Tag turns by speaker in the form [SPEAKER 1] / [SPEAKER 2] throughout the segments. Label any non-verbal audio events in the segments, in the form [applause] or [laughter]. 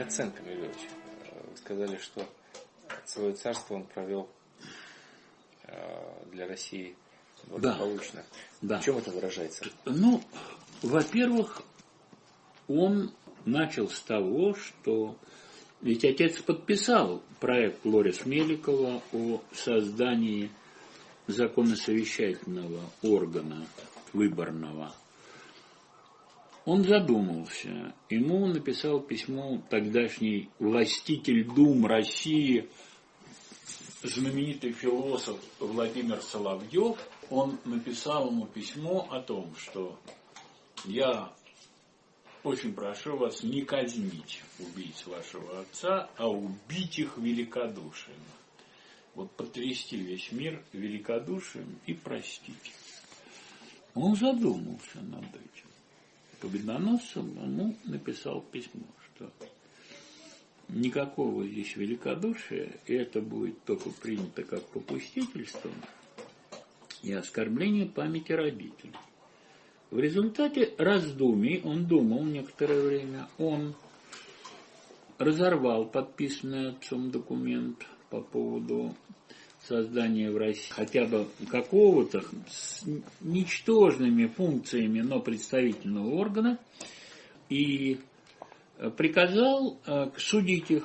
[SPEAKER 1] Коценко Милевич. Вы сказали, что свое царство он провел для России благополучно. Да. В чем это выражается?
[SPEAKER 2] Ну, во-первых, он начал с того, что ведь отец подписал проект Лорис Меликова о создании законосовещательного органа выборного. Он задумался. Ему написал письмо тогдашний властитель Дум России, знаменитый философ Владимир Соловьев. Он написал ему письмо о том, что я очень прошу вас не казнить убийц вашего отца, а убить их великодушием. Вот потрясти весь мир великодушием и простить. Он задумался над этим. Победоносцем ему написал письмо, что никакого здесь великодушия, и это будет только принято как попустительство и оскорбление памяти родителей. В результате раздумий, он думал некоторое время, он разорвал подписанный отцом документ по поводу создания в России хотя бы какого-то с ничтожными функциями, но представительного органа, и приказал э, судить их.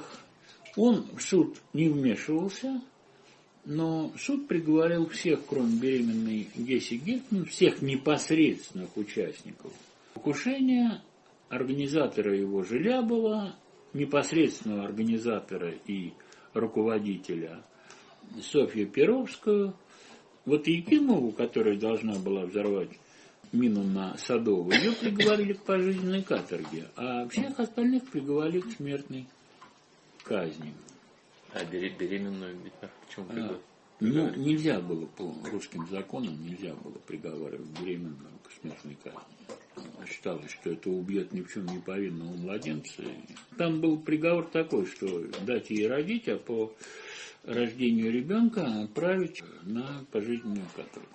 [SPEAKER 2] Он в суд не вмешивался, но суд приговорил всех, кроме беременной Гесси Гефтман, всех непосредственных участников покушения, организатора его Желябова, непосредственного организатора и руководителя Софью Перовскую, вот Якимову, которая должна была взорвать мину на Садову, ее приговорили к пожизненной каторге, а всех остальных приговорили к смертной казни.
[SPEAKER 1] А беременную почему
[SPEAKER 2] а, Ну, нельзя было по русским законам, нельзя было приговаривать беременную к смертной казни. Считалось, что это убьет ни в чем не повинного младенца. Там был приговор такой, что дать ей родить, а по рождению ребенка отправить на пожизненную каторгу.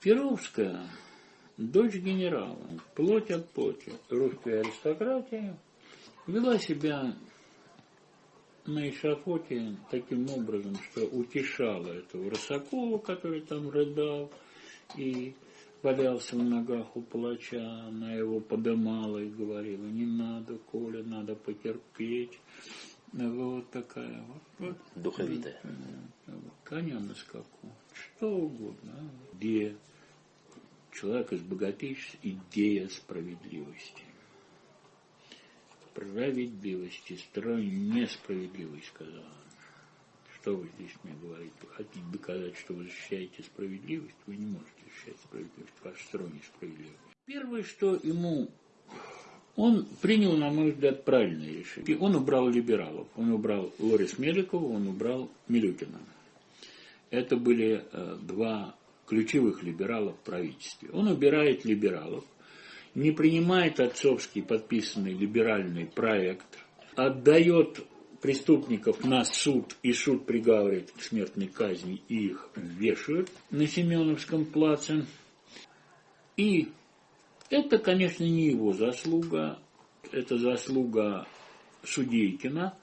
[SPEAKER 2] Перовская, дочь генерала, плоть от плоти русской аристократии, вела себя на эшафоте таким образом, что утешала этого Рысакова, который там рыдал и валялся в ногах у палача, она его подымала и говорила, не надо, Коля, надо потерпеть. Вот такая вот. вот
[SPEAKER 1] Духовитая.
[SPEAKER 2] Коня на скаку. Что угодно. Где человек из богатейшей идея справедливости справедливости, строй несправедливый, сказал Что вы здесь мне говорите? Вы хотите доказать, что вы защищаете справедливость? Вы не можете защищать справедливость. Ваш строй несправедливый. Первое, что ему он принял, на мой взгляд, правильное решение. Он убрал либералов. Он убрал Лорис Меликова, он убрал Милютина. Это были э, два ключевых либерала в правительстве. Он убирает либералов – не принимает отцовский подписанный либеральный проект, отдает преступников на суд, и суд приговаривает к смертной казни, и их вешают на Семеновском плаце. И это, конечно, не его заслуга, это заслуга Судейкина,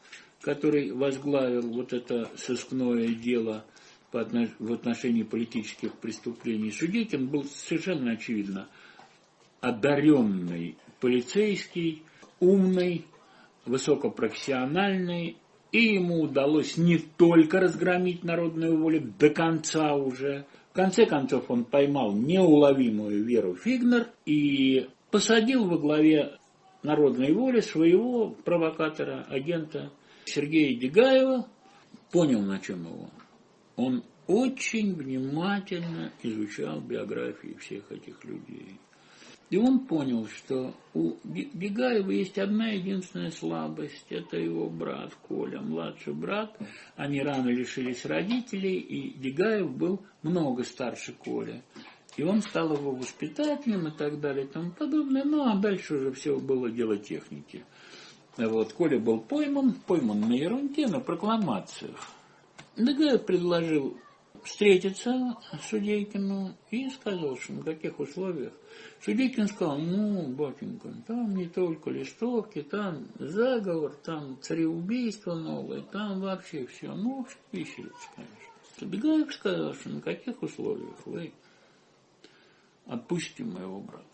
[SPEAKER 2] который возглавил вот это сыскное дело в отношении политических преступлений. Судейкин был совершенно очевидно одаренный полицейский, умный, высокопрофессиональный, и ему удалось не только разгромить народную волю до конца уже. Конце концов он поймал неуловимую Веру Фигнер и посадил во главе народной воли своего провокатора, агента Сергея Дегаева. Понял, на чем его. Он очень внимательно изучал биографии всех этих людей. И он понял, что у Бегаева есть одна единственная слабость. Это его брат Коля, младший брат. Они рано лишились родителей, и Бегаев был много старше Коля. И он стал его воспитателем и так далее и тому подобное. Ну, а дальше уже все было дело техники. Вот, Коля был пойман, пойман на ерунде, на прокламациях. Дегаев предложил встретиться с Судейкину и сказал, что на каких условиях. Судейкин сказал, ну, батенька, там не только листовки, там заговор, там цареубийство новое, там вообще все. Ну, виселица, конечно. Бегаев сказал, что на каких условиях вы отпустите моего брата.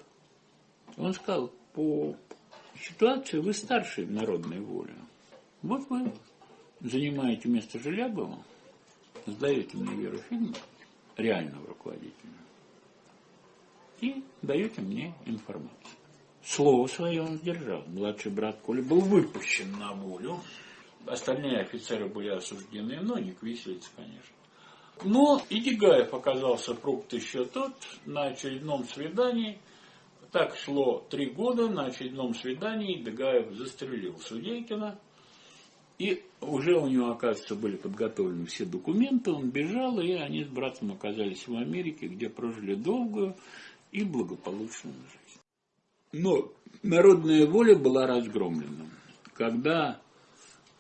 [SPEAKER 2] Он сказал, по ситуации вы старший народной воле. Вот вы занимаете место Желябова, сдаете мне Веру Фильм, реального руководителя, и даете мне информацию. Слово свое он сдержал. Младший брат Коля был выпущен на волю. Остальные офицеры были осуждены, но не к виселице, конечно. Но и Дегаев оказался фрукт еще тот на очередном свидании. Так шло три года, на очередном свидании Дегаев застрелил Судейкина. И уже у него, оказывается, были подготовлены все документы, он бежал, и они с братом оказались в Америке, где прожили долгую и благополучную жизнь. Но народная воля была разгромлена. Когда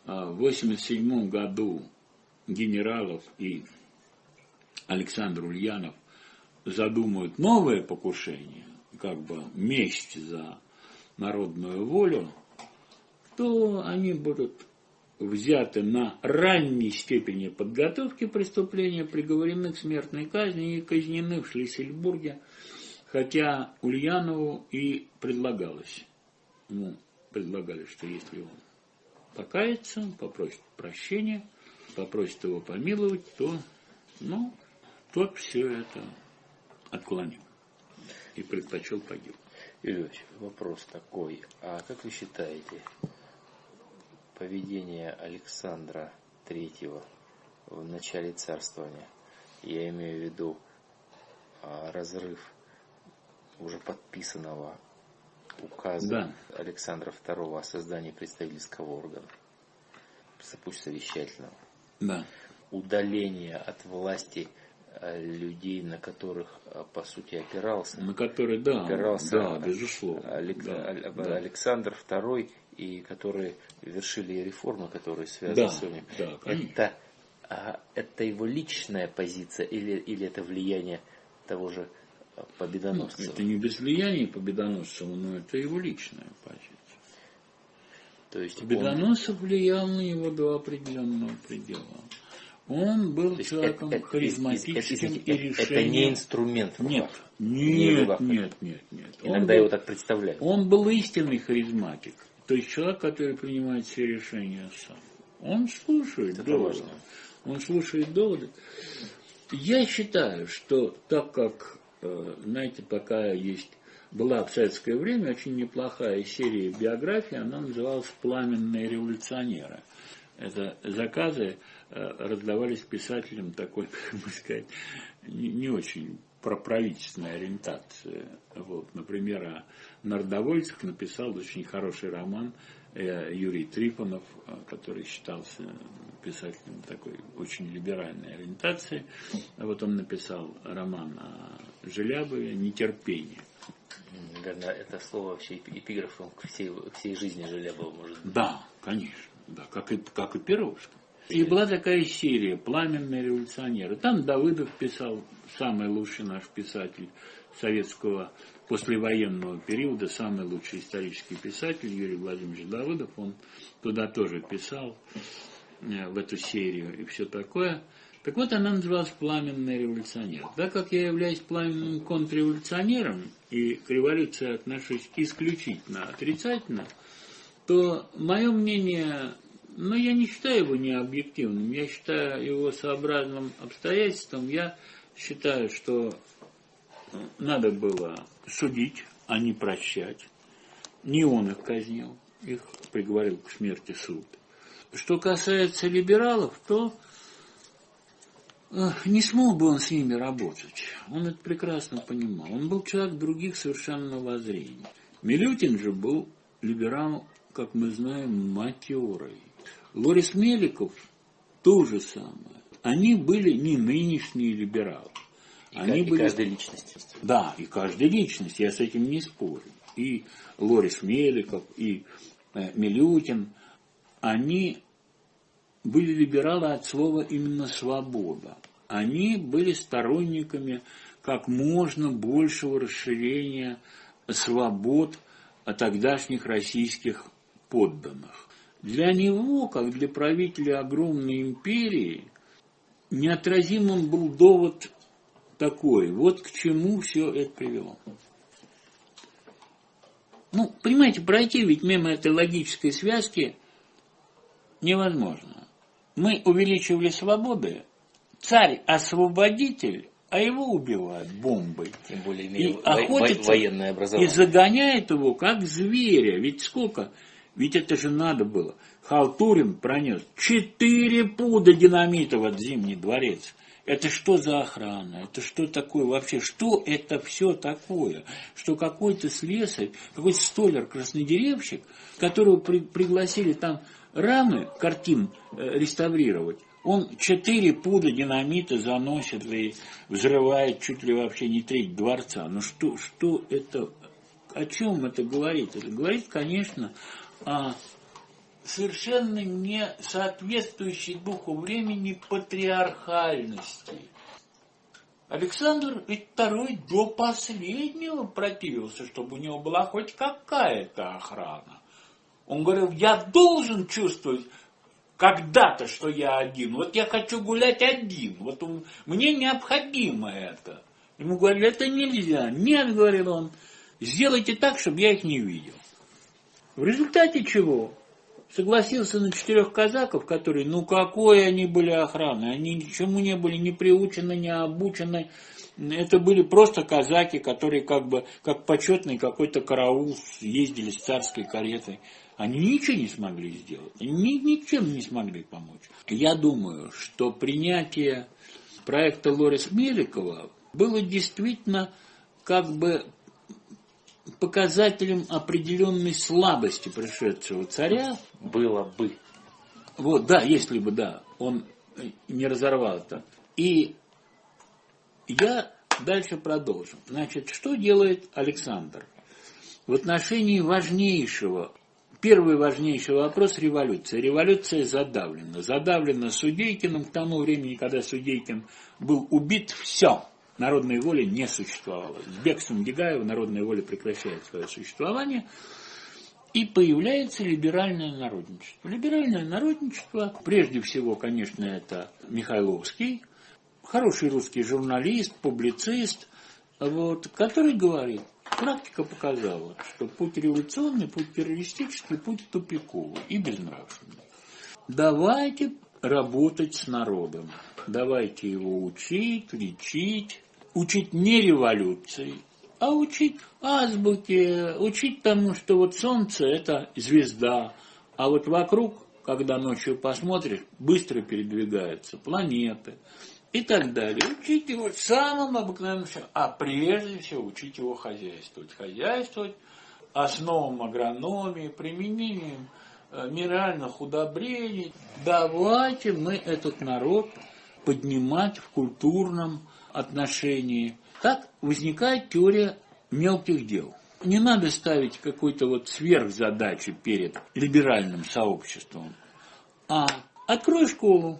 [SPEAKER 2] а, в 1987 году генералов и Александр Ульянов задумают новое покушение, как бы месть за народную волю, то они будут взяты на ранней степени подготовки преступления, приговорены к смертной казни и казнены в Шлиссельбурге, хотя Ульянову и предлагалось, ему предлагали, что если он покается, попросит прощения, попросит его помиловать, то, ну, тот все это отклонил и предпочел погиб.
[SPEAKER 1] Ильич, вопрос такой. А как вы считаете, поведение Александра Третьего в начале царствования, я имею в виду а, разрыв уже подписанного указа да. Александра II о создании представительского органа, пусть совещательного,
[SPEAKER 2] да.
[SPEAKER 1] удаление от власти Э, людей, на которых, э, по сути, опирался.
[SPEAKER 2] На которые, да, опирался да, безусловно.
[SPEAKER 1] Алек... Да, да. Александр II, и которые вершили реформы, которые связаны
[SPEAKER 2] да,
[SPEAKER 1] с ним.
[SPEAKER 2] Да,
[SPEAKER 1] это, а, это его личная позиция или, или это влияние того же Победоносцева?
[SPEAKER 2] Ну, это не без влияния Победоносцева, но это его личная позиция.
[SPEAKER 1] То есть
[SPEAKER 2] Победоносцев он... влиял на него до определенного предела. Он был То человеком это, харизматическим это, это, и решением.
[SPEAKER 1] Это не инструмент.
[SPEAKER 2] Нет, нет, не нет, нет, нет.
[SPEAKER 1] Иногда он его был, так представляют.
[SPEAKER 2] Он был истинный харизматик. То есть человек, который принимает все решения сам. Он слушает это доводы. Важно. Он слушает доводы. Я считаю, что так как, э, знаете, пока есть была в советское время очень неплохая серия биографий, она называлась «Пламенные революционеры». Это заказы Э, раздавались писателям такой, [laughs] как бы сказать, не, не очень проправительственной ориентации. Вот, например, о народовольцах написал очень хороший роман э, Юрий Трифонов, э, который считался писателем такой очень либеральной ориентации. Вот он написал роман о Желябове «Нетерпение».
[SPEAKER 1] Наверное, это слово вообще эпиграфом к всей, к всей жизни Желябова может быть.
[SPEAKER 2] Да, конечно. Да, как и, как и Перовского. И была такая серия «Пламенные революционеры». Там Давыдов писал, самый лучший наш писатель советского послевоенного периода, самый лучший исторический писатель Юрий Владимирович Давыдов. Он туда тоже писал, э, в эту серию и все такое. Так вот, она называлась «Пламенный революционер». Так как я являюсь пламенным контрреволюционером и к революции отношусь исключительно отрицательно, то мое мнение но я не считаю его необъективным, я считаю его сообразным обстоятельством. Я считаю, что надо было судить, а не прощать. Не он их казнил, их приговорил к смерти суд. Что касается либералов, то не смог бы он с ними работать. Он это прекрасно понимал. Он был человек других совершенно воззрений. Милютин же был либерал, как мы знаем, матерой. Лорис Меликов то же самое. Они были не нынешние либералы.
[SPEAKER 1] И, Они и были... каждая личность.
[SPEAKER 2] Да, и каждая личность, я с этим не спорю. И Лорис Меликов, и э, Милютин, они были либералы от слова именно свобода. они были сторонниками как можно большего расширения свобод тогдашних российских подданных. Для него, как для правителя огромной империи, неотразимым был довод такой. Вот к чему все это привело. Ну, понимаете, пройти ведь мимо этой логической связки невозможно. Мы увеличивали свободы, царь-освободитель, а его убивают бомбой.
[SPEAKER 1] Тем более
[SPEAKER 2] и охотится,
[SPEAKER 1] военное образование.
[SPEAKER 2] И загоняет его как зверя. Ведь сколько? Ведь это же надо было. Халтурин пронес четыре пуда динамита в Зимний дворец. Это что за охрана? Это что такое вообще? Что это все такое? Что какой-то слесарь, какой-то столер-краснодеревщик, которого при, пригласили там рамы картин э, реставрировать, он четыре пуда динамита заносит и взрывает чуть ли вообще не треть дворца. Ну что, что это, о чем это говорит? Это говорит, конечно, о совершенно не соответствующей духу времени патриархальности. Александр II до последнего противился, чтобы у него была хоть какая-то охрана. Он говорил, я должен чувствовать когда-то, что я один. Вот я хочу гулять один. Вот мне необходимо это. Ему говорили, это нельзя. Нет, говорил он, сделайте так, чтобы я их не видел. В результате чего? Согласился на четырех казаков, которые, ну какой они были охраны, они ничему не были не приучены, не обучены. Это были просто казаки, которые как бы, как почетный какой-то караул ездили с царской каретой. Они ничего не смогли сделать, ни, ничем не смогли помочь. Я думаю, что принятие проекта Лорис Меликова было действительно как бы показателем определенной слабости пришедшего царя.
[SPEAKER 1] Было бы.
[SPEAKER 2] Вот, да, если бы, да, он не разорвал это. И я дальше продолжу. Значит, что делает Александр? В отношении важнейшего, первый важнейший вопрос – революция. Революция задавлена. Задавлена Судейкиным. К тому времени, когда Судейкин был убит, все – народной воли не существовало. С бегством Дегаева народная воля прекращает свое существование, и появляется либеральное народничество. Либеральное народничество, прежде всего, конечно, это Михайловский, хороший русский журналист, публицист, вот, который говорит, практика показала, что путь революционный, путь террористический, путь тупиковый и безнравственный. Давайте работать с народом. Давайте его учить, лечить, учить не революции, а учить азбуке, учить тому, что вот солнце – это звезда, а вот вокруг, когда ночью посмотришь, быстро передвигаются планеты и так далее. Учить его самым обыкновенным, а прежде всего учить его хозяйствовать. Хозяйствовать основам агрономии, применением э, минеральных удобрений. Давайте мы этот народ поднимать в культурном отношении. Так возникает теория мелких дел. Не надо ставить какой-то вот сверхзадачи перед либеральным сообществом, а открой школу,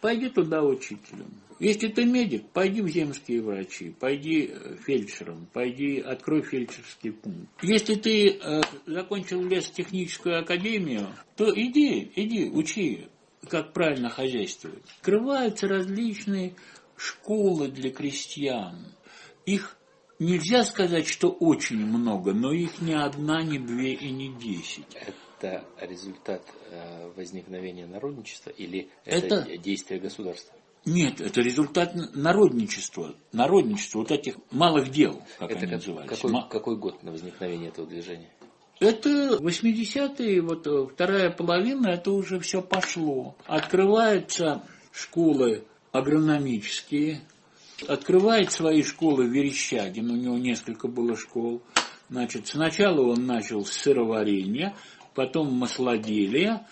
[SPEAKER 2] пойди туда учителем. Если ты медик, пойди в земские врачи, пойди э, фельдшером, пойди открой фельдшерский пункт. Если ты э, закончил лесотехническую академию, то иди, иди, учи, как правильно хозяйствовать. Открываются различные школы для крестьян. Их нельзя сказать, что очень много, но их ни одна, ни две и ни десять.
[SPEAKER 1] Это результат э, возникновения народничества или это, это действие государства?
[SPEAKER 2] Нет, это результат народничества. Народничества, вот этих малых дел, как это они как, назывались.
[SPEAKER 1] Какой, какой год на возникновение этого движения?
[SPEAKER 2] Это 80-е, вот э, вторая половина, это уже все пошло. Открываются школы агрономические, открывает свои школы Верещагин, у него несколько было школ. Значит, сначала он начал с сыроварения, потом маслоделия,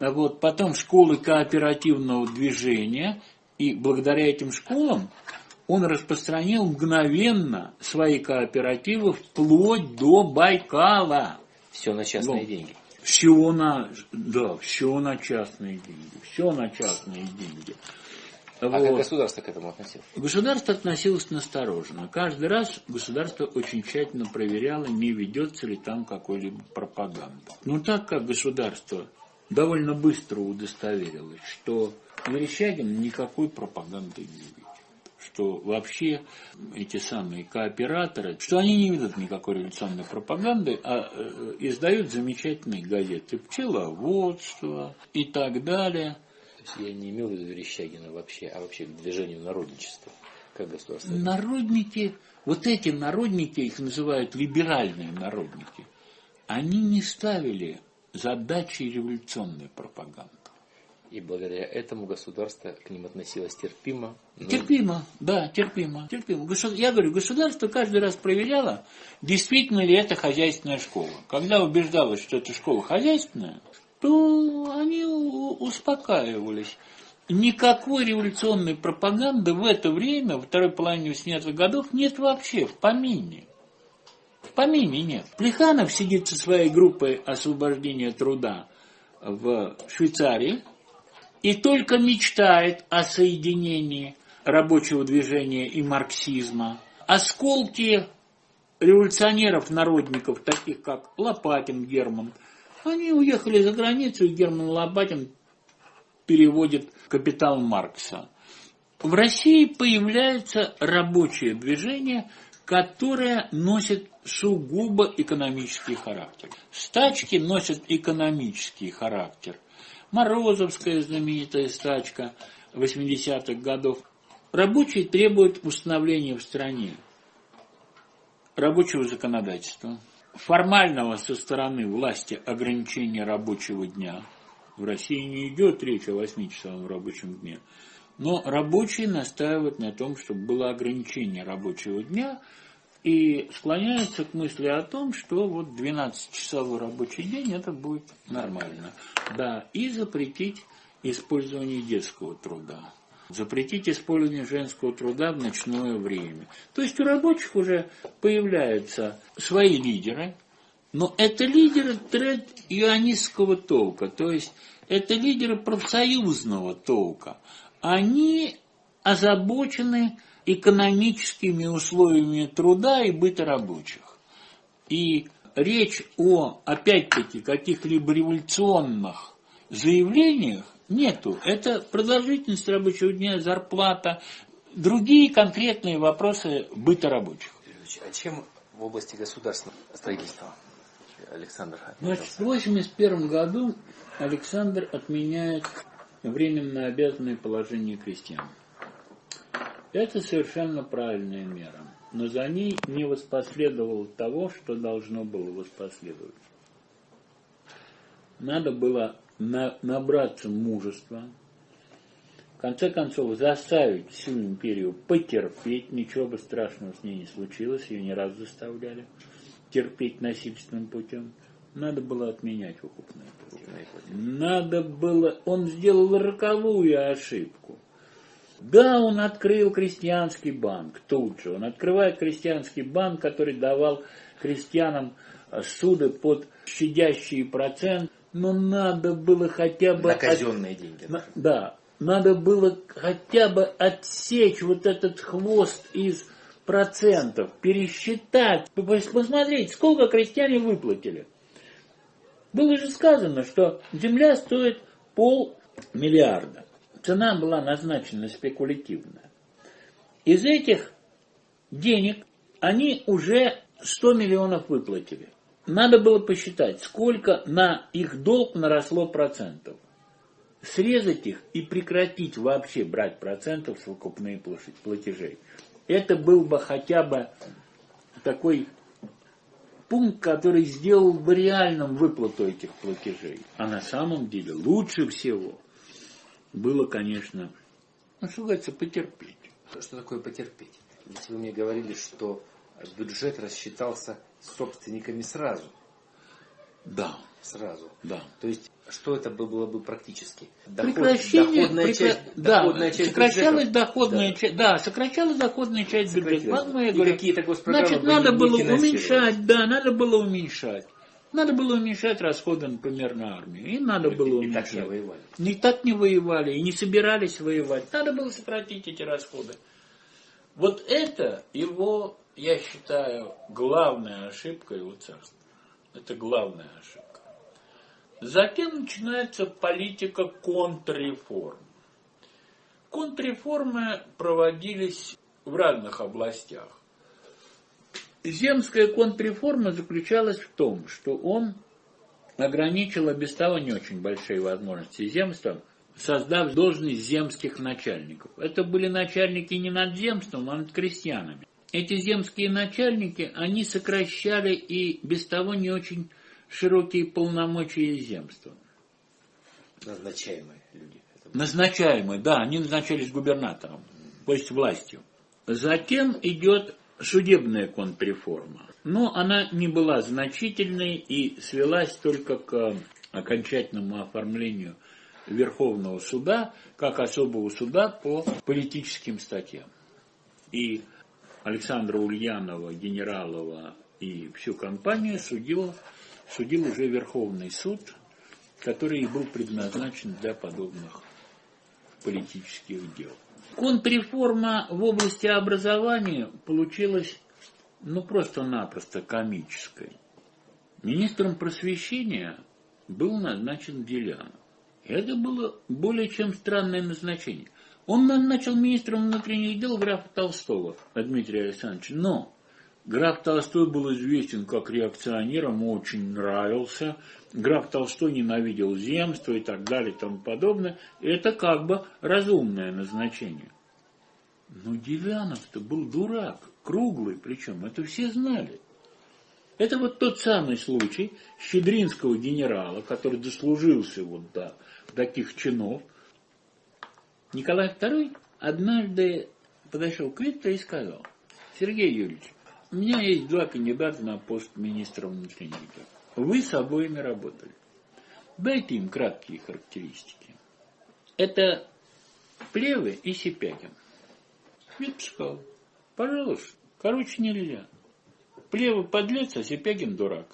[SPEAKER 2] а вот, потом школы кооперативного движения, и благодаря этим школам он распространил мгновенно свои кооперативы вплоть до Байкала.
[SPEAKER 1] Все на частные вот. деньги.
[SPEAKER 2] Все на, да, все на частные деньги. Все на частные деньги.
[SPEAKER 1] А вот. как государство к этому относилось?
[SPEAKER 2] Государство относилось настороженно. Каждый раз государство очень тщательно проверяло, не ведется ли там какой-либо пропаганда. Но так как государство довольно быстро удостоверилось, что Верещагин никакой пропаганды не ведет что вообще эти самые кооператоры, что они не ведут никакой революционной пропаганды, а э, издают замечательные газеты «Пчеловодство» и так далее.
[SPEAKER 1] То есть я не имел в виду Верещагина вообще, а вообще к движению народничества как государство.
[SPEAKER 2] Народники, вот эти народники, их называют либеральные народники, они не ставили задачи революционной пропаганды.
[SPEAKER 1] И благодаря этому государство к ним относилось терпимо.
[SPEAKER 2] Но... Терпимо, да, терпимо, терпимо. Я говорю, государство каждый раз проверяло, действительно ли это хозяйственная школа. Когда убеждалось, что эта школа хозяйственная, то они успокаивались. Никакой революционной пропаганды в это время, во второй половине 80-х годов, нет вообще, в помине. В помине нет. Плеханов сидит со своей группой освобождения труда в Швейцарии, и только мечтает о соединении рабочего движения и марксизма. Осколки революционеров-народников, таких как Лопатин Герман, они уехали за границу, и Герман Лопатин переводит «Капитал Маркса». В России появляется рабочее движение, которое носит сугубо экономический характер. Стачки носят экономический характер. Морозовская знаменитая стачка 80-х годов. Рабочие требуют установления в стране рабочего законодательства, формального со стороны власти ограничения рабочего дня. В России не идет речь о 8-часовом рабочем дне. Но рабочие настаивают на том, чтобы было ограничение рабочего дня – и склоняется к мысли о том, что вот 12-часовой рабочий день это будет нормально. Да, и запретить использование детского труда. Запретить использование женского труда в ночное время. То есть у рабочих уже появляются свои лидеры, но это лидеры тред ионистского толка, то есть это лидеры профсоюзного толка. Они озабочены экономическими условиями труда и быта рабочих. И речь о, опять-таки, каких-либо революционных заявлениях нету. Это продолжительность рабочего дня, зарплата, другие конкретные вопросы быта рабочих.
[SPEAKER 1] А чем в области государственного строительства Александр
[SPEAKER 2] Значит, в 1981 году Александр отменяет временно обязанное положение крестьян. Это совершенно правильная мера, но за ней не воспоследовало того, что должно было воспоследовать. Надо было на, набраться мужества, в конце концов заставить всю империю потерпеть, ничего бы страшного с ней не случилось, ее не раз заставляли терпеть насильственным путем. Надо было отменять выкупные Надо было, он сделал роковую ошибку. Да, он открыл крестьянский банк тут же. Он открывает крестьянский банк, который давал крестьянам э, суды под щадящий процент. Но надо было хотя бы...
[SPEAKER 1] На казенные от... деньги.
[SPEAKER 2] На... Да, надо было хотя бы отсечь вот этот хвост из процентов, пересчитать, посмотреть, сколько крестьяне выплатили. Было же сказано, что земля стоит полмиллиарда цена была назначена спекулятивная. Из этих денег они уже 100 миллионов выплатили. Надо было посчитать, сколько на их долг наросло процентов. Срезать их и прекратить вообще брать процентов с выкупные платежей. Это был бы хотя бы такой пункт, который сделал бы реальным выплату этих платежей. А на самом деле лучше всего было, конечно, ну, что говорится, потерпеть.
[SPEAKER 1] Что такое потерпеть? Ведь вы мне говорили, что бюджет рассчитался собственниками сразу.
[SPEAKER 2] Да.
[SPEAKER 1] Сразу.
[SPEAKER 2] Да.
[SPEAKER 1] То есть, что это было бы практически?
[SPEAKER 2] Доход, Прекращение, доходная прекра... часть, да, доходная часть сокращалась бюджета. доходная да. часть, да, сокращалась доходная часть бюджета.
[SPEAKER 1] Поэтому я говорю, какие-то
[SPEAKER 2] Значит, надо было уменьшать, да, надо было уменьшать. Надо было уменьшать расходы, например, на армию. И надо было
[SPEAKER 1] и,
[SPEAKER 2] уменьшать.
[SPEAKER 1] И так не воевали.
[SPEAKER 2] И так не воевали, и не собирались воевать. Надо было сократить эти расходы. Вот это его, я считаю, главная ошибка его царства. Это главная ошибка. Затем начинается политика контрреформ. Контрреформы проводились в разных областях. Земская контрреформа заключалась в том, что он ограничил без того не очень большие возможности земства, создав должность земских начальников. Это были начальники не над земством, а над крестьянами. Эти земские начальники, они сокращали и без того не очень широкие полномочия земства.
[SPEAKER 1] Назначаемые люди.
[SPEAKER 2] Назначаемые, да, они назначались губернатором, то есть властью. Затем идет судебная контрреформа. Но она не была значительной и свелась только к окончательному оформлению Верховного суда как особого суда по политическим статьям. И Александра Ульянова, Генералова и всю компанию судил, судил уже Верховный суд, который и был предназначен для подобных политических дел. Контрреформа в области образования получилась ну просто-напросто комической. Министром просвещения был назначен Делянов. Это было более чем странное назначение. Он назначил министром внутренних дел графа Толстого, Дмитрия Александровича, но граф Толстой был известен как реакционер, ему очень нравился, граф Толстой ненавидел земство и так далее и тому подобное. Это как бы разумное назначение. Но Девянов-то был дурак, круглый причем, это все знали. Это вот тот самый случай щедринского генерала, который дослужился вот до таких чинов. Николай II однажды подошел к Виктору и сказал, Сергей Юрьевич, у меня есть два кандидата на пост министра внутренних дел. Вы с обоими работали. Дайте им краткие характеристики. Это Плевы и Сипягин. Виктор сказал, пожалуйста, короче нельзя. Плевый подлец, а Сипягин дурак.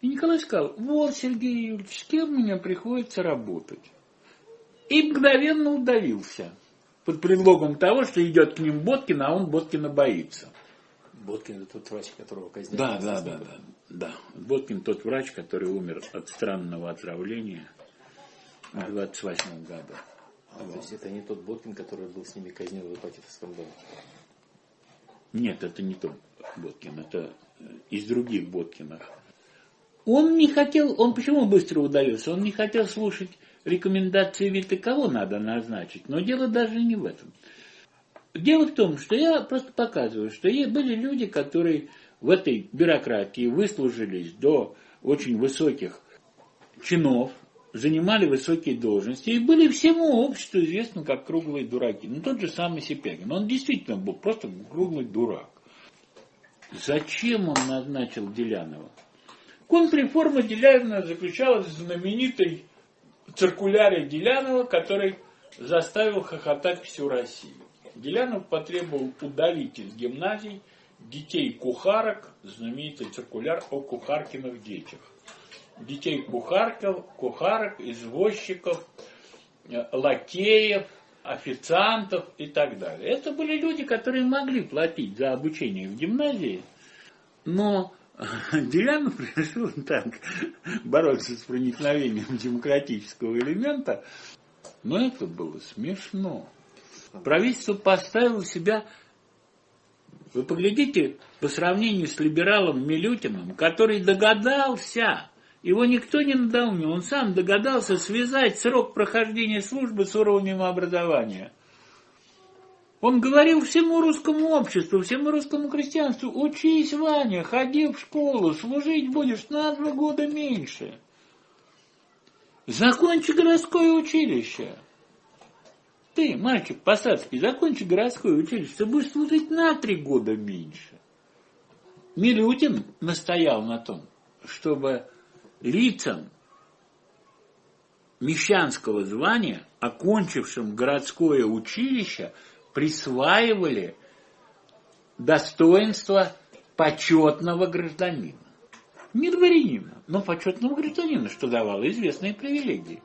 [SPEAKER 2] И Николай сказал, вот, Сергей Юрьевич, с кем мне приходится работать. И мгновенно удавился. Под предлогом того, что идет к ним Боткин, а он Боткина боится.
[SPEAKER 1] Боткин это тот врач, которого казнили.
[SPEAKER 2] Да, да, да, да, да. Боткин тот врач, который умер от странного отравления в 28 году.
[SPEAKER 1] А, вот. То есть это не тот Боткин, который был с ними казнен в Ипатьевском доме?
[SPEAKER 2] Нет, это не тот Боткин, это из других Боткинов. Он не хотел, он почему быстро удалился? Он не хотел слушать рекомендации Вита, кого надо назначить. Но дело даже не в этом. Дело в том, что я просто показываю, что были люди, которые в этой бюрократии выслужились до очень высоких чинов, занимали высокие должности и были всему обществу известны как круглые дураки. Ну, тот же самый Сипягин. Он действительно был просто круглый дурак. Зачем он назначил Делянова? Контрреформа Делянова заключалась в знаменитой циркуляре Делянова, который заставил хохотать всю Россию. Делянов потребовал удалить из гимназий детей кухарок, знаменитый циркуляр о кухаркиных детях. Детей кухарков, кухарок, извозчиков, э, лакеев, официантов и так далее. Это были люди, которые могли платить за обучение в гимназии, но [laughs] Делянов решил так бороться с проникновением демократического элемента, но это было смешно. Правительство поставило себя, вы поглядите, по сравнению с либералом Милютиным, который догадался, его никто не надоумил, он сам догадался связать срок прохождения службы с уровнем образования. Он говорил всему русскому обществу, всему русскому крестьянству, учись, Ваня, ходи в школу, служить будешь на два года меньше. Закончи городское училище. Ты, мальчик посадский, закончи городское училище, ты будешь служить на три года меньше. Милютин настоял на том, чтобы лицам мещанского звания, окончившим городское училище, присваивали достоинство почетного гражданина. Не дворянина, но почетного гражданина, что давало известные привилегии.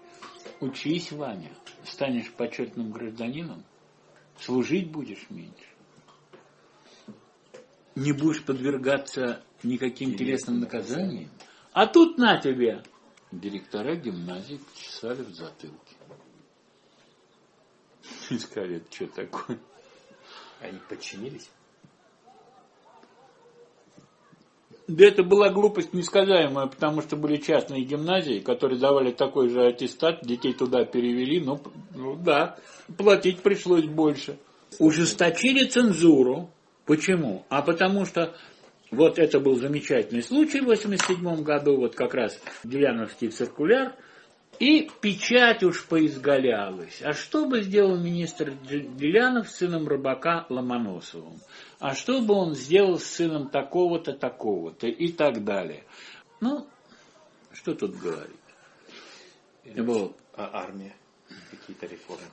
[SPEAKER 2] Учись, Ваня, станешь почетным гражданином, служить будешь меньше. Не будешь подвергаться никаким телесным наказаниям. А тут на тебе! Директора гимназии почесали в затылке. [laughs] И сказали, что такое?
[SPEAKER 1] Они подчинились?
[SPEAKER 2] Да это была глупость несказаемая, потому что были частные гимназии, которые давали такой же аттестат, детей туда перевели, но ну да, платить пришлось больше. Ужесточили цензуру. Почему? А потому что вот это был замечательный случай в 87 году, вот как раз Деляновский циркуляр, и печать уж поизгалялась. А что бы сделал министр Делянов с сыном рыбака Ломоносовым? А что бы он сделал с сыном такого-то, такого-то и так далее? Ну, что тут говорить?
[SPEAKER 1] Вот. А армия? Какие-то реформы?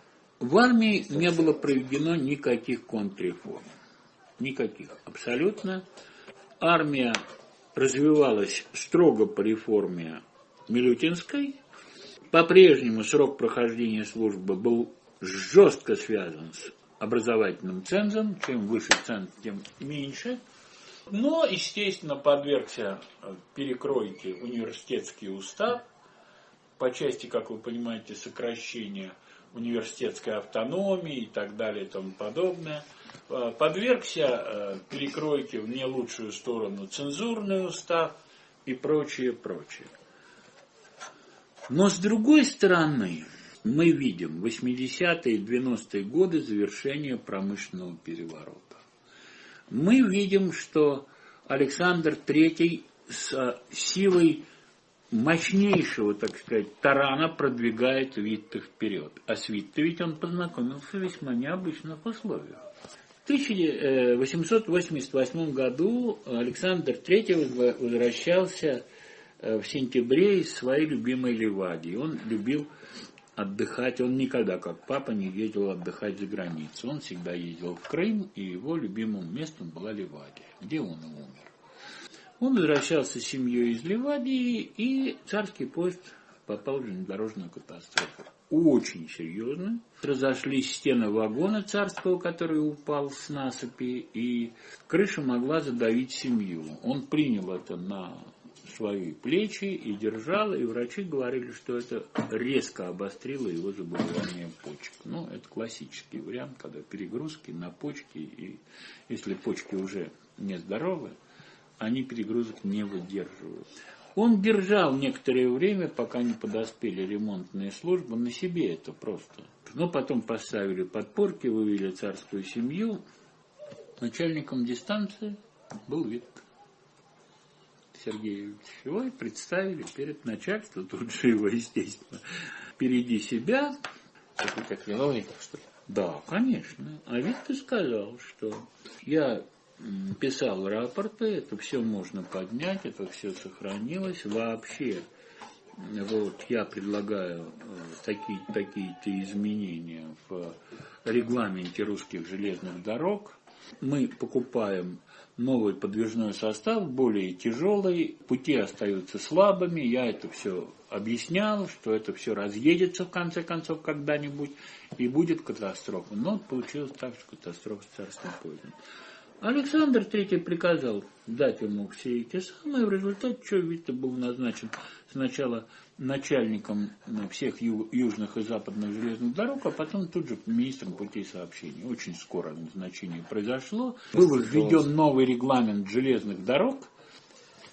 [SPEAKER 2] В армии не было проведено никаких контрреформ. Никаких. Абсолютно. Армия развивалась строго по реформе Милютинской. По-прежнему срок прохождения службы был жестко связан с образовательным цензом. Чем выше ценз, тем меньше. Но, естественно, подвергся перекройке университетский устав по части, как вы понимаете, сокращения университетской автономии и так далее и тому подобное. Подвергся э, перекройке в не лучшую сторону цензурный устав и прочее, прочее. Но с другой стороны, мы видим 80-е и 90-е годы завершения промышленного переворота. Мы видим, что Александр III с силой мощнейшего, так сказать, тарана продвигает Витте вперед. А с Витте ведь он познакомился в весьма необычных условиях. В 1888 году Александр III возвращался в сентябре из своей любимой Ливадии. Он любил отдыхать. Он никогда, как папа, не ездил отдыхать за границу. Он всегда ездил в Крым, и его любимым местом была Ливадия, где он и умер. Он возвращался с семьей из Ливадии, и царский поезд попал в железнодорожную катастрофу. Очень серьезно. Разошлись стены вагона царского, который упал с насыпи, и крыша могла задавить семью. Он принял это на свои плечи и держал, и врачи говорили, что это резко обострило его заболевание почек. Ну, это классический вариант, когда перегрузки на почки, и если почки уже нездоровы, они перегрузок не выдерживают. Он держал некоторое время, пока не подоспели ремонтные службы, на себе это просто. Но потом поставили подпорки, вывели царскую семью. Начальником дистанции был Витка Сергеевич. Его и представили перед начальством, тут же его, естественно, впереди себя.
[SPEAKER 1] Как виновников, что ли?
[SPEAKER 2] Да, конечно. А Витка сказал, что я писал рапорты, это все можно поднять, это все сохранилось. Вообще, вот я предлагаю э, такие, такие-то изменения в регламенте русских железных дорог. Мы покупаем новый подвижной состав, более тяжелый, пути остаются слабыми, я это все объяснял, что это все разъедется в конце концов когда-нибудь и будет катастрофа. Но получилось так, что катастрофа с царским поездом. Александр III приказал дать ему все эти самые, в результате что Витте был назначен сначала начальником ну, всех южных и западных железных дорог, а потом тут же министром путей сообщений. Очень скоро назначение произошло. Был введен новый регламент железных дорог.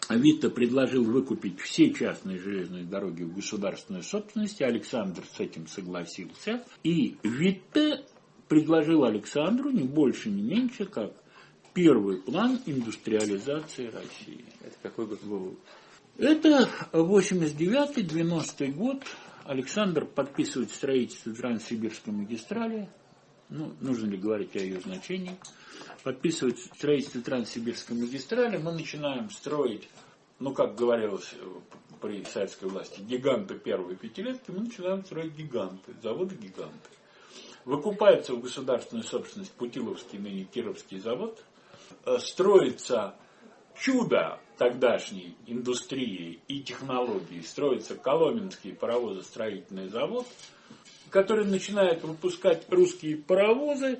[SPEAKER 2] Витте предложил выкупить все частные железные дороги в государственной собственности. Александр с этим согласился. И Витте предложил Александру не больше, не меньше, как первый план индустриализации России.
[SPEAKER 1] Это какой год был?
[SPEAKER 2] Это 89-90 год. Александр подписывает строительство Транссибирской магистрали. Ну, нужно ли говорить о ее значении? Подписывает строительство Транссибирской магистрали. Мы начинаем строить, ну, как говорилось при советской власти, гиганты первой пятилетки. Мы начинаем строить гиганты, заводы-гиганты. Выкупается в государственную собственность Путиловский, ныне Кировский завод – Э, строится чудо тогдашней индустрии и технологий строится Коломенский паровозостроительный завод, который начинает выпускать русские паровозы,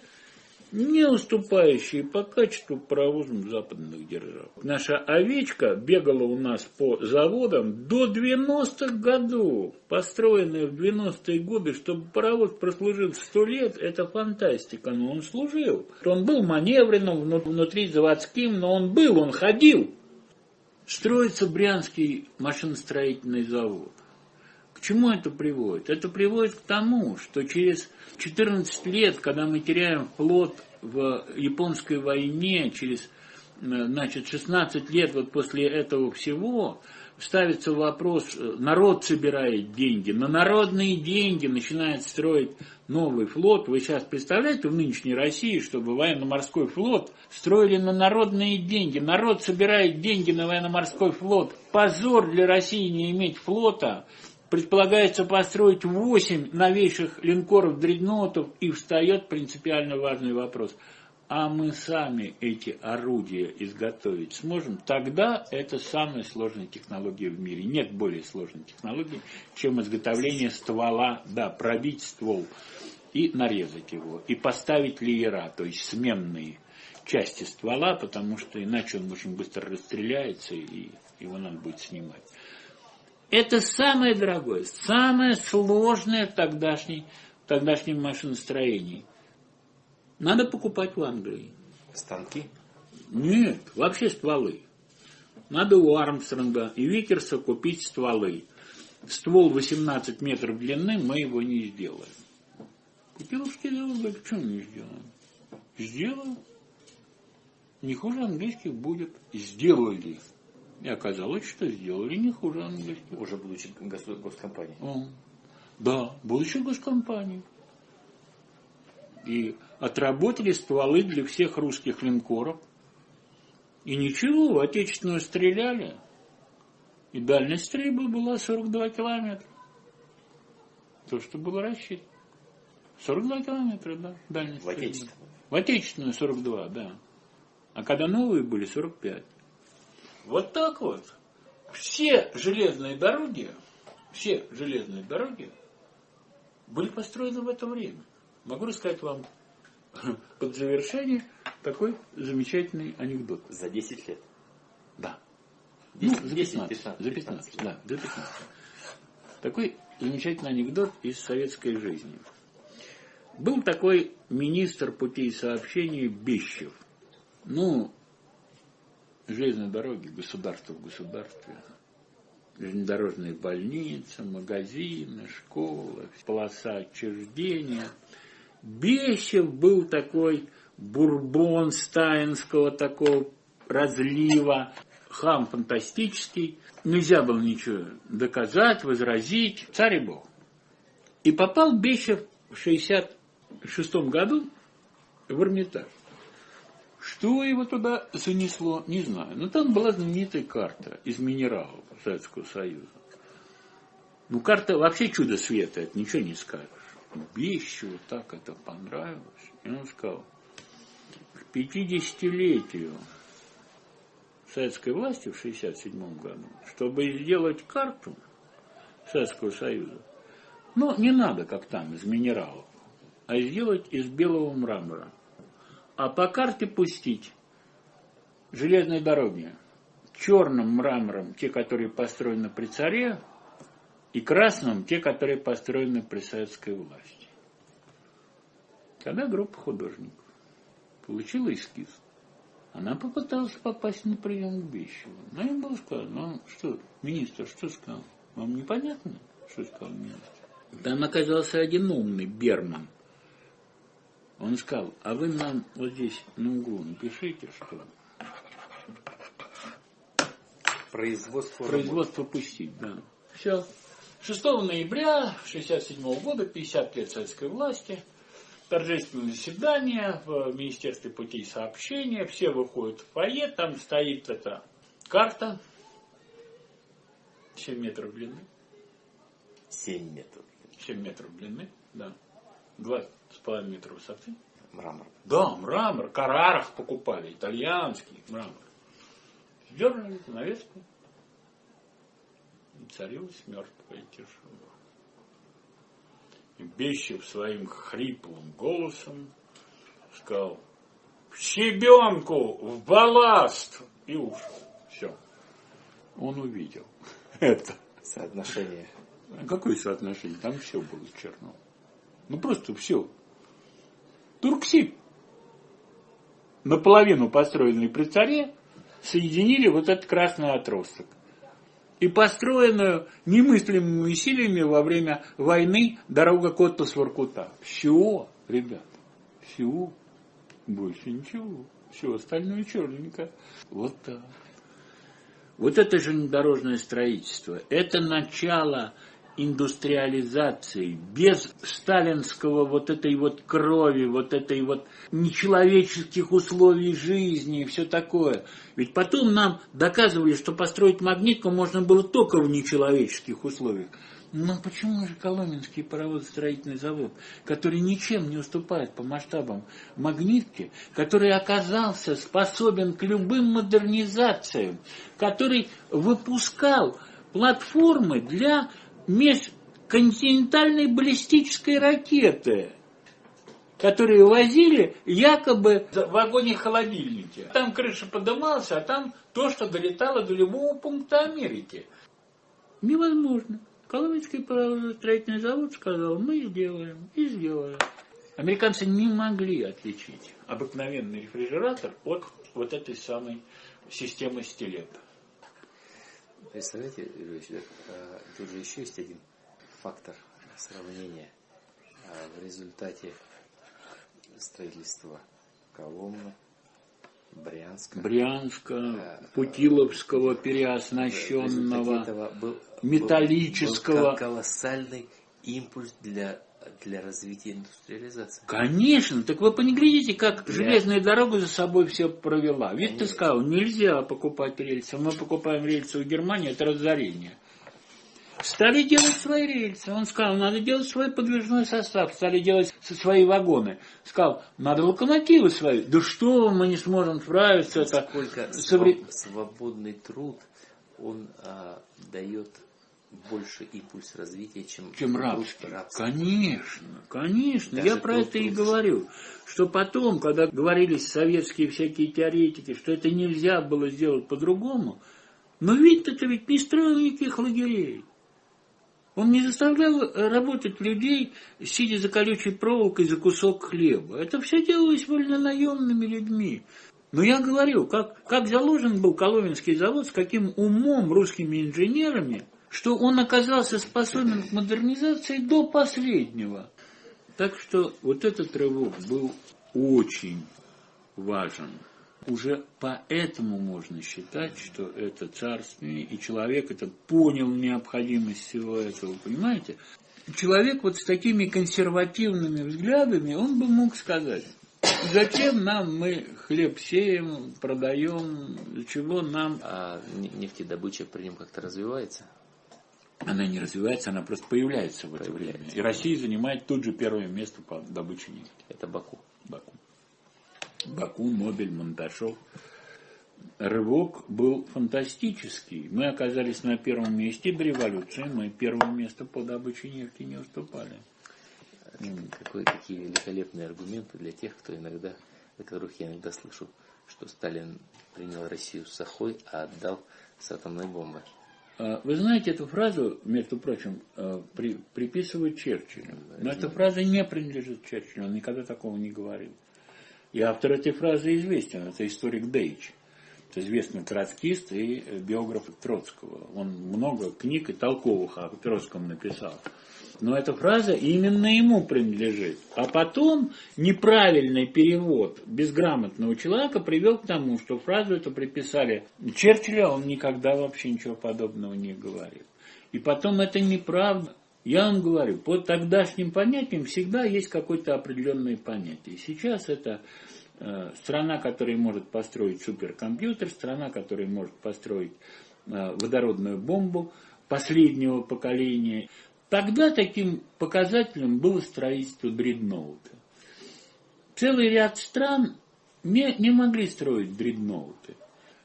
[SPEAKER 2] не уступающие по качеству паровозам западных держав. Наша овечка бегала у нас по заводам до 90-х годов, построенная в 90-е годы, чтобы паровоз прослужил 100 лет, это фантастика, но он служил. Он был маневренным, внутри заводским, но он был, он ходил. Строится Брянский машиностроительный завод. Чему это приводит? Это приводит к тому, что через 14 лет, когда мы теряем флот в японской войне, через значит, 16 лет вот после этого всего, ставится вопрос, народ собирает деньги, на народные деньги начинает строить новый флот. Вы сейчас представляете в нынешней России, чтобы военно-морской флот строили на народные деньги. Народ собирает деньги на военно-морской флот. Позор для России не иметь флота. Предполагается построить 8 новейших линкоров дредноутов и встает принципиально важный вопрос. А мы сами эти орудия изготовить сможем, тогда это самая сложная технология в мире. Нет более сложной технологии, чем изготовление ствола, да, пробить ствол и нарезать его, и поставить леера, то есть сменные части ствола, потому что иначе он очень быстро расстреляется, и его надо будет снимать. Это самое дорогое, самое сложное в тогдашней, в тогдашнем машиностроении. Надо покупать в Англии.
[SPEAKER 1] Станки?
[SPEAKER 2] Нет, вообще стволы. Надо у Армстронга и Викерса купить стволы. Ствол 18 метров длины, мы его не сделаем. Купиловский завод говорит, почему не сделаем? Сделаем. Не хуже английских будет. Сделали. И оказалось, что сделали не хуже английских.
[SPEAKER 1] Уже будучи госкомпанией.
[SPEAKER 2] О, да, будучи госкомпанией. И отработали стволы для всех русских линкоров. И ничего, отечественную стреляли. И дальность стрельбы была 42 километра. То, что было рассчитано. 42 километра, да, дальность.
[SPEAKER 1] В отечественную?
[SPEAKER 2] В отечественную 42, да. А когда новые были 45. Вот так вот. Все железные дороги, все железные дороги были построены в это время. Могу рассказать вам [laughs] под завершение такой замечательный анекдот.
[SPEAKER 1] За 10 лет?
[SPEAKER 2] Да.
[SPEAKER 1] 10,
[SPEAKER 2] ну, за 15, 15, за 15, 15, да, за 15. Такой замечательный анекдот из советской жизни. Был такой министр путей сообщения Бещев. Ну, железные дороги, государство в государстве, железнодорожные больницы, магазины, школы, полоса отчуждения. Бещев был такой бурбон стаинского такого разлива, хам фантастический. Нельзя было ничего доказать, возразить. Царь и бог. И попал Бещев в 66 году в Эрмитаж. Что его туда занесло, не знаю. Но там была знаменитая карта из минералов Советского Союза. Ну, карта вообще чудо света, это ничего не скажешь. Бещу так это понравилось. И он сказал, к 50-летию советской власти в 67 году, чтобы сделать карту Советского Союза, ну, не надо, как там, из минералов, а сделать из белого мрамора а по карте пустить железные дороги черным мрамором, те, которые построены при царе, и красным, те, которые построены при советской власти. Когда группа художников получила эскиз, она попыталась попасть на прием к Бещеву. Но им было сказано, ну что, министр, что сказал? Вам непонятно, что сказал министр? Там оказался один умный, Берман, он сказал, а вы нам вот здесь на углу напишите, что
[SPEAKER 1] производство,
[SPEAKER 2] производство пустить, да. Все. 6 ноября 1967 года, 50 лет советской власти, торжественное заседание в Министерстве путей сообщения, все выходят в фойе, там стоит эта карта, 7 метров длины.
[SPEAKER 1] 7 метров.
[SPEAKER 2] 7 метров длины, да. 2 с половиной метра высоты.
[SPEAKER 1] Мрамор.
[SPEAKER 2] Да, мрамор. Карарах покупали, итальянский мрамор. Сдернули занавеску. Царилась мертвая тишина. И Бещев своим хриплым голосом сказал, в щебенку, в балласт, и ушел. Все. Он увидел [laughs] это.
[SPEAKER 1] Соотношение.
[SPEAKER 2] Какое соотношение? Там все было черно. Ну просто все. Турксиб, наполовину построенный при царе, соединили вот этот красный отросток. И построенную немыслимыми усилиями во время войны дорога Коттас-Воркута. Все, ребята, все. Больше ничего. Все остальное черненько. Вот так. Вот это железнодорожное строительство. Это начало индустриализации, без сталинского вот этой вот крови, вот этой вот нечеловеческих условий жизни и все такое. Ведь потом нам доказывали, что построить магнитку можно было только в нечеловеческих условиях. Но почему же Коломенский паровозостроительный завод, который ничем не уступает по масштабам магнитки, который оказался способен к любым модернизациям, который выпускал платформы для межконтинентальной баллистической ракеты, которые возили якобы в вагоне-холодильнике. Там крыша подымалась, а там то, что долетало до любого пункта Америки. Невозможно. Коломенский строительный завод сказал, мы сделаем, и сделали. Американцы не могли отличить обыкновенный рефрижератор от вот этой самой системы стилета.
[SPEAKER 1] Представляете, Юрьевич, а, тут же еще есть один фактор сравнения а, в результате строительства Коломны, Брянска,
[SPEAKER 2] Брянска, а, Путиловского переоснащенного, был, металлического.
[SPEAKER 1] Был колоссальный импульс для для развития индустриализации.
[SPEAKER 2] Конечно, так вы поглядите, как для... железная дорога за собой все провела. Ведь ты сказал, нельзя покупать рельсы, мы покупаем рельсы у Германии, это разорение. Стали делать свои рельсы. Он сказал, надо делать свой подвижной состав. Стали делать свои вагоны. Сказал, надо локомотивы свои. Да что, мы не сможем справиться.
[SPEAKER 1] Сколько это... Совре... свободный труд, он а, дает больше импульс развития, чем,
[SPEAKER 2] чем рабство. рабство. Конечно, конечно. Даже Я про это и говорю. Что потом, когда говорились советские всякие теоретики, что это нельзя было сделать по-другому, но ведь это ведь не строил никаких лагерей. Он не заставлял работать людей, сидя за колючей проволокой за кусок хлеба. Это все делалось вольнонаемными людьми. Но я говорю, как, как заложен был Коломенский завод, с каким умом русскими инженерами – что он оказался способен к модернизации до последнего. Так что вот этот рывок был очень важен. Уже поэтому можно считать, что это царствие, и человек это понял необходимость всего этого, понимаете? Человек вот с такими консервативными взглядами, он бы мог сказать, зачем нам мы хлеб сеем, продаем, для чего нам...
[SPEAKER 1] А нефтедобыча при нем как-то развивается?
[SPEAKER 2] Она не развивается, она просто появляется в это время. И Россия занимает тут же первое место по добыче нефти.
[SPEAKER 1] Это Баку.
[SPEAKER 2] Баку. Баку, Нобель, Монташов. Рывок был фантастический. Мы оказались на первом месте до революции. Мы первое место по добыче нефти не уступали.
[SPEAKER 1] Какие великолепные аргументы для тех, кто иногда, для которых я иногда слышу, что Сталин принял Россию с сахой, а отдал с атомной бомбой.
[SPEAKER 2] А, вы знаете, эту фразу, между прочим, а, при, приписывают Черчиллю. Но эта фраза не принадлежит Черчиллю, он никогда такого не говорил. И автор этой фразы известен, это историк Дейч. Это известный троцкист и биограф Троцкого. Он много книг и толковых о Троцком написал но эта фраза именно ему принадлежит. А потом неправильный перевод безграмотного человека привел к тому, что фразу эту приписали Черчиллю, а он никогда вообще ничего подобного не говорил. И потом это неправда. Я вам говорю, по тогдашним понятиям всегда есть какое-то определенное понятие. Сейчас это э, страна, которая может построить суперкомпьютер, страна, которая может построить э, водородную бомбу последнего поколения. Тогда таким показателем было строительство дредноута. Целый ряд стран не, не могли строить дредноуты.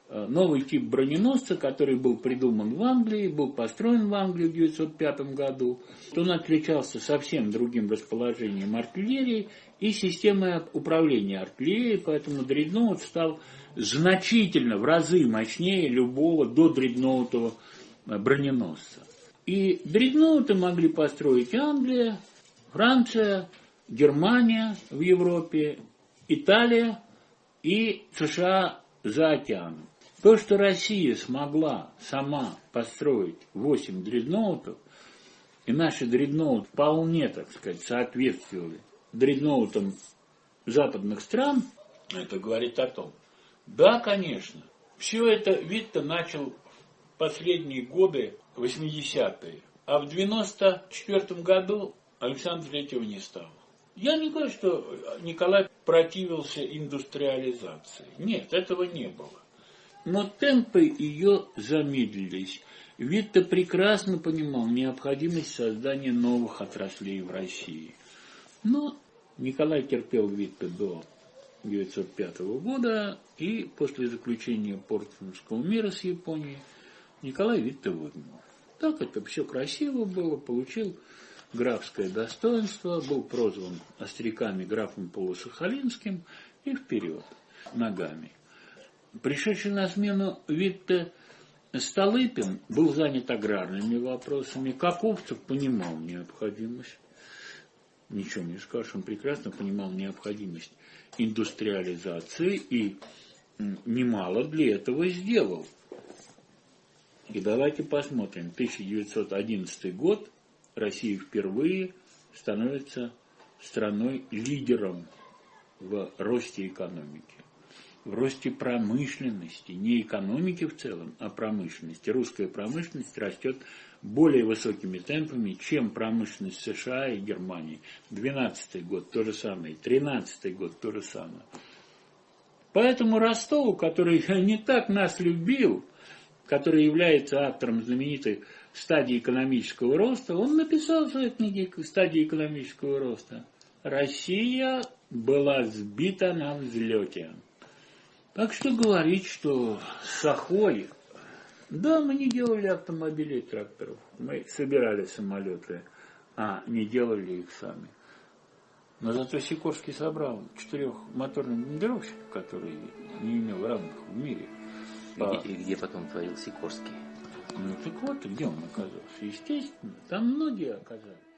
[SPEAKER 2] э, новый тип броненосца, который был придуман в Англии, был построен в Англии в 1905 году. Он отличался совсем другим расположением артиллерии и системой управления артиллерией, поэтому дредноут стал значительно, в разы мощнее любого до дредноутового броненосца. И дредноуты могли построить Англия, Франция, Германия в Европе, Италия и США за океаном. То, что Россия смогла сама построить 8 дредноутов, и наши дредноуты вполне, так сказать, соответствовали дредноутам западных стран, это говорит о том, да, конечно, все это Витте начал последние годы 80-е, а в 94 году Александр Третьего не стало. Я не говорю, что Николай противился индустриализации. Нет, этого не было. Но темпы ее замедлились. Витте прекрасно понимал необходимость создания новых отраслей в России. Но Николай терпел Витте до 1905 года, и после заключения Портсмутского мира с Японией Николай Витте выгнал. Так это все красиво было, получил графское достоинство, был прозван остряками графом Полусахалинским и вперед ногами. Пришедший на смену Витте Столыпин был занят аграрными вопросами, Каковцев понимал необходимость, ничего не скажешь, он прекрасно понимал необходимость индустриализации и немало для этого сделал. И давайте посмотрим, 1911 год, Россия впервые становится страной-лидером в росте экономики, в росте промышленности, не экономики в целом, а промышленности. Русская промышленность растет более высокими темпами, чем промышленность США и Германии. 12 год то же самое, 13 год то же самое. Поэтому Ростову, который [laughs] не так нас любил, который является автором знаменитой стадии экономического роста, он написал в своей книге «Стадии экономического роста». Россия была сбита на взлете. Так что говорить, что Сахой... Да, мы не делали автомобилей и тракторов. Мы собирали самолеты, а не делали их сами. Но зато Сикорский собрал четырехмоторный бомбардировщик, который не имел равных в мире.
[SPEAKER 1] И, и где потом творил Сикорский?
[SPEAKER 2] Ну так вот, где он оказался? Естественно, там многие оказались.